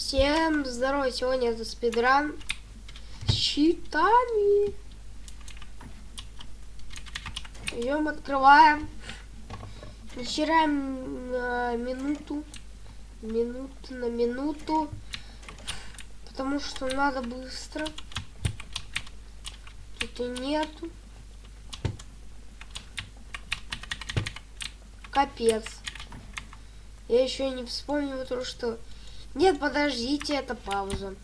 Всем здорово, сегодня это спидран с щитами. Идем, открываем. Начираем на минуту. Минуту на минуту. Потому что надо быстро. Тут и нету. Капец. Я еще не вспомнил то, что... Нет, подождите, это пауза.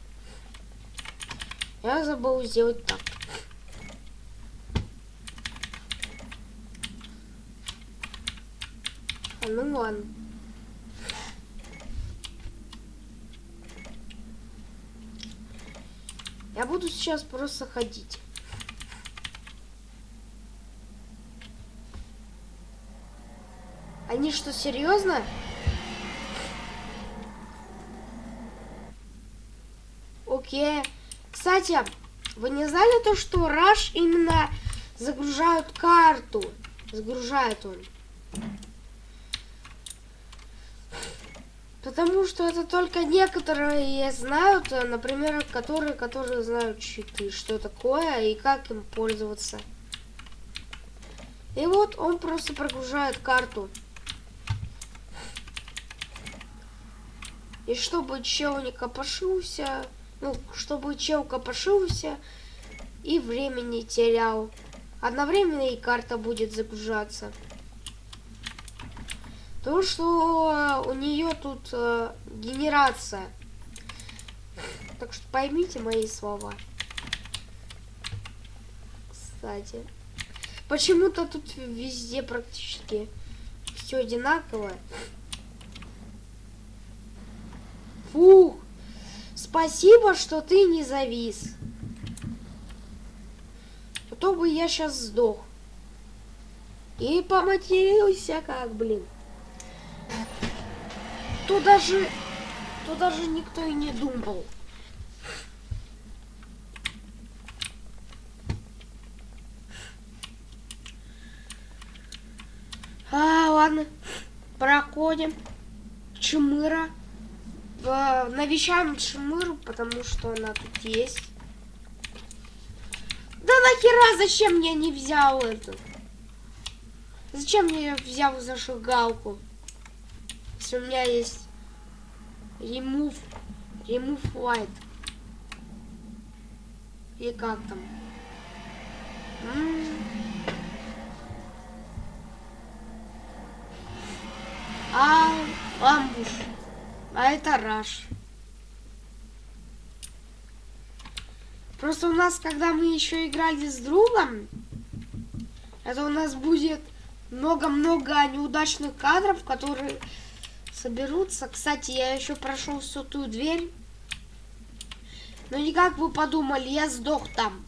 Я забыл сделать так. А ну ладно. Я буду сейчас просто ходить. Они что, серьезно? Окей. Кстати, вы не знали то, что Rush именно загружают карту? Загружает он. Потому что это только некоторые знают, например, которые, которые знают читы, что такое и как им пользоваться. И вот он просто прогружает карту. И чтобы чел не копошился, ну, чтобы чел копошился и время не терял. Одновременно и карта будет загружаться. То, что у нее тут э, генерация. Так что поймите мои слова. Кстати. Почему-то тут везде практически все одинаковое. Фух. Спасибо, что ты не завис. А то бы я сейчас сдох. И поматерился как, блин. То даже... То даже никто и не думал. А, ладно. Проходим. Чмыра навещаем Чмыру, потому что она тут есть. Да нахера, зачем я не взял эту? Зачем я взял зажигалку? Если у меня есть remove, remove light. И как там? А, амбуш. А это раш. Просто у нас, когда мы еще играли с другом, это у нас будет много-много неудачных кадров, которые соберутся. Кстати, я еще прошел всю ту дверь. Но не как вы подумали, я сдох там.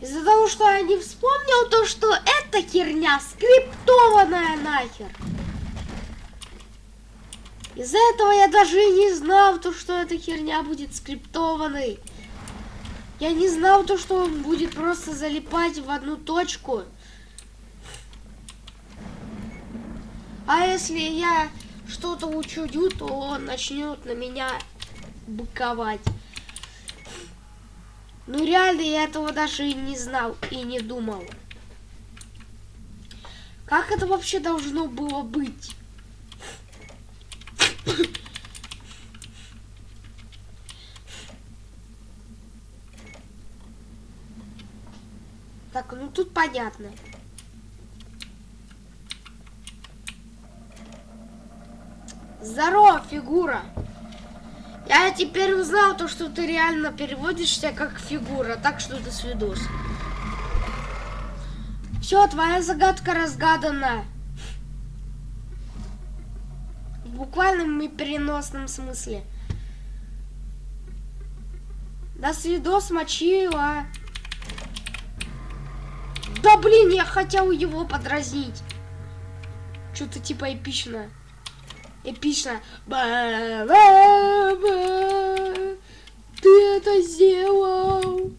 Из-за того, что я не вспомнил то, что эта херня скриптованная нахер. Из-за этого я даже не знал, то, что эта херня будет скриптованной. Я не знал то, что он будет просто залипать в одну точку. А если я что-то учудю, то он начнет на меня быковать. Ну реально я этого даже и не знал и не думал. Как это вообще должно было быть? Так, ну тут понятно. Здорово, фигура. Я теперь узнал то, что ты реально переводишься как фигура, так что это свидос. Все, твоя загадка разгадана. В буквальном и переносном смысле. До свидос, мочила. Да блин, я хотел его подразнить. Что-то типа эпично. Эпично. Ба -ба -ба. Ты это сделал.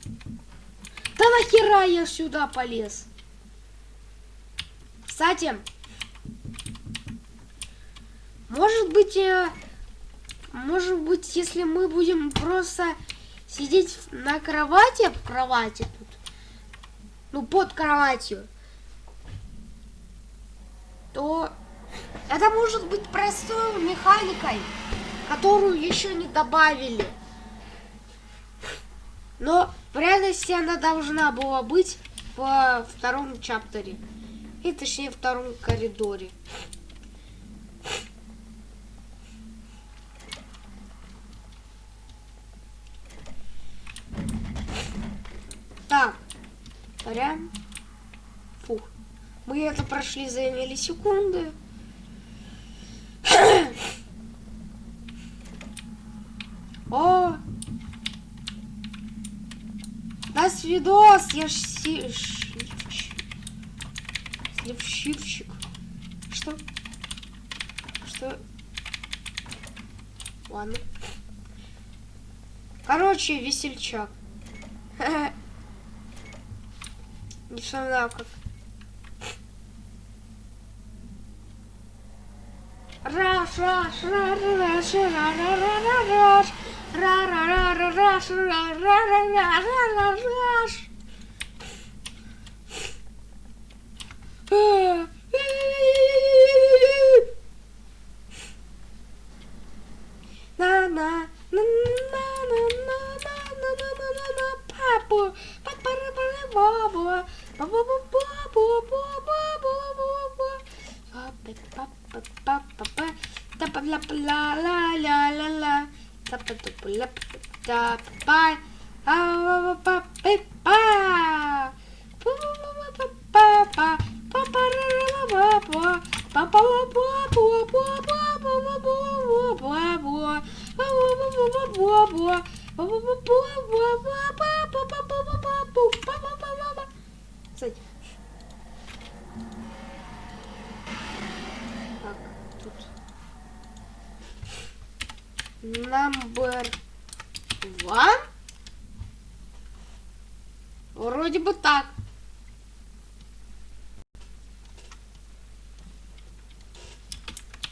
Да нахера я сюда полез? Кстати, может быть, э, Может быть, если мы будем просто сидеть на кровати, в кровати тут, ну, под кроватью, то это может быть простой механикой, которую еще не добавили. Но в реальности она должна была быть во втором чаптере. И точнее втором коридоре. Так. Прям. Фух. Мы это прошли за миллисекунды. О! Нас видос! Я ж си... Сливщик. Что? Что? Ладно. Короче, весельчак. Не знаю как. Раш, раш, раш, раш, раш, раш, раш, раш, раш, На па па а па па па Кстати. Так, тут. Number one? Вроде бы так.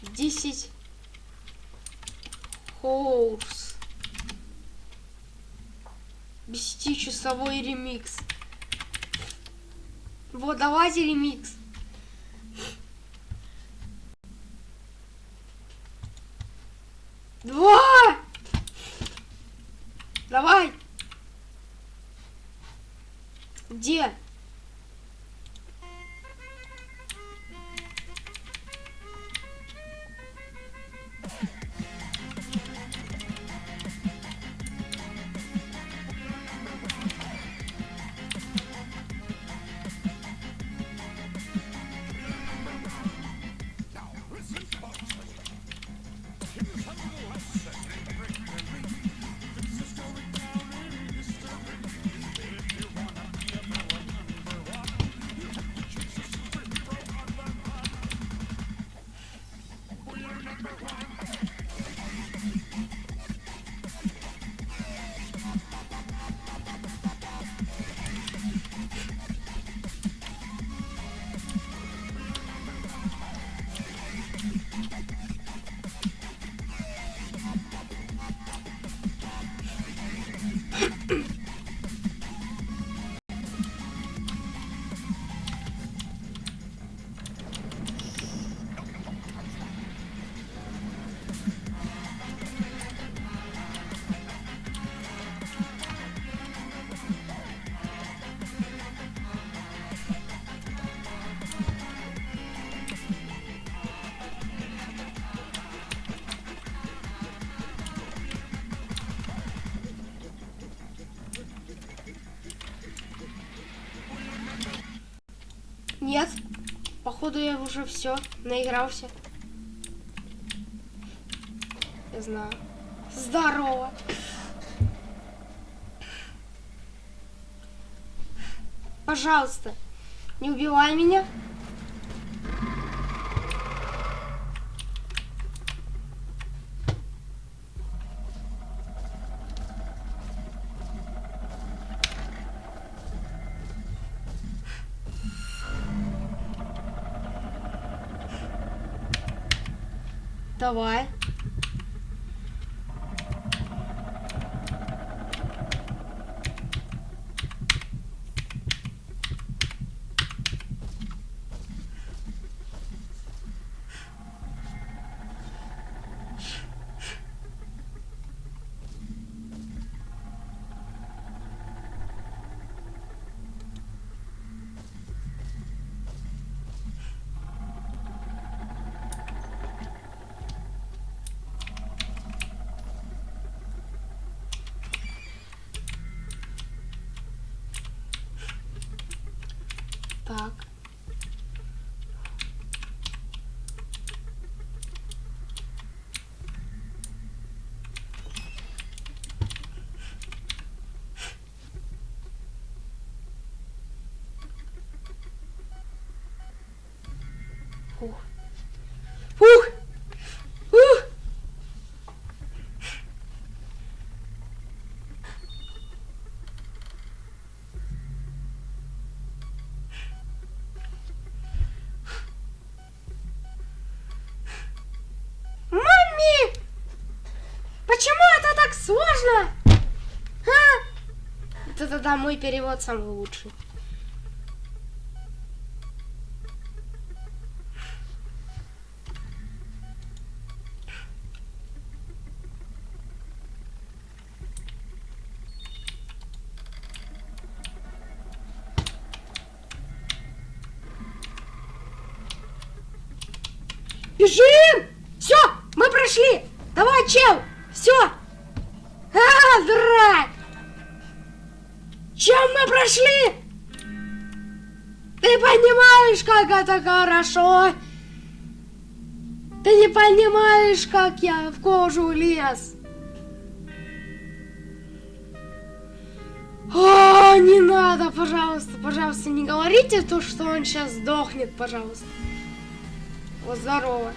Десять. Хоурс. Десятичасовой ремикс. Вот, давайте ремикс. Два! Давай! Где? Нет. Походу я уже все наигрался. Я знаю. Здорово. Пожалуйста, не убивай меня. Давай. Так. Фух. Фух! Фух! Мамми! Почему это сложно? А? Это тогда мой перевод самый лучший. Бежим! Все, мы прошли! Давай, чел! Все! Драть! Чем мы прошли? Ты понимаешь, как это хорошо? Ты не понимаешь, как я в кожу лез. О, не надо, пожалуйста, пожалуйста, не говорите то, что он сейчас сдохнет, пожалуйста. Вот здорово.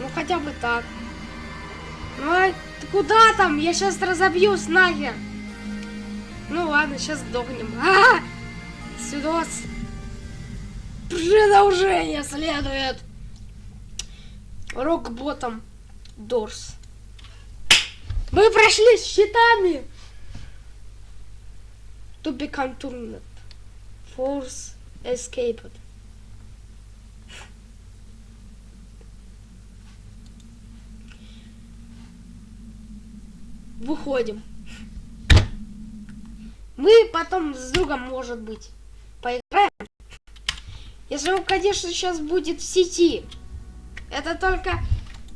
Ну хотя бы так. Ну а ты куда там? Я сейчас разобьюсь нахер. Ну ладно, сейчас сдохнем. А! Сюда. Продолжение следует. Рок-ботом Дорс. Мы прошли с щитами. To become turned. Force escaped. Выходим. Мы потом с другом, может быть, поиграем. Если он, конечно, сейчас будет в сети. Это только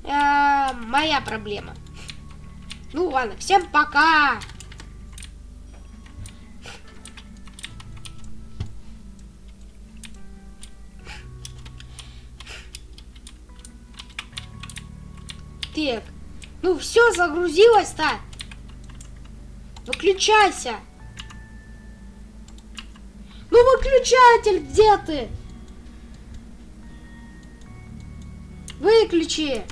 э, моя проблема. Ну ладно, всем пока! Так, ну все, загрузилось-то. Выключайся. Ну выключатель, где ты? Выключи.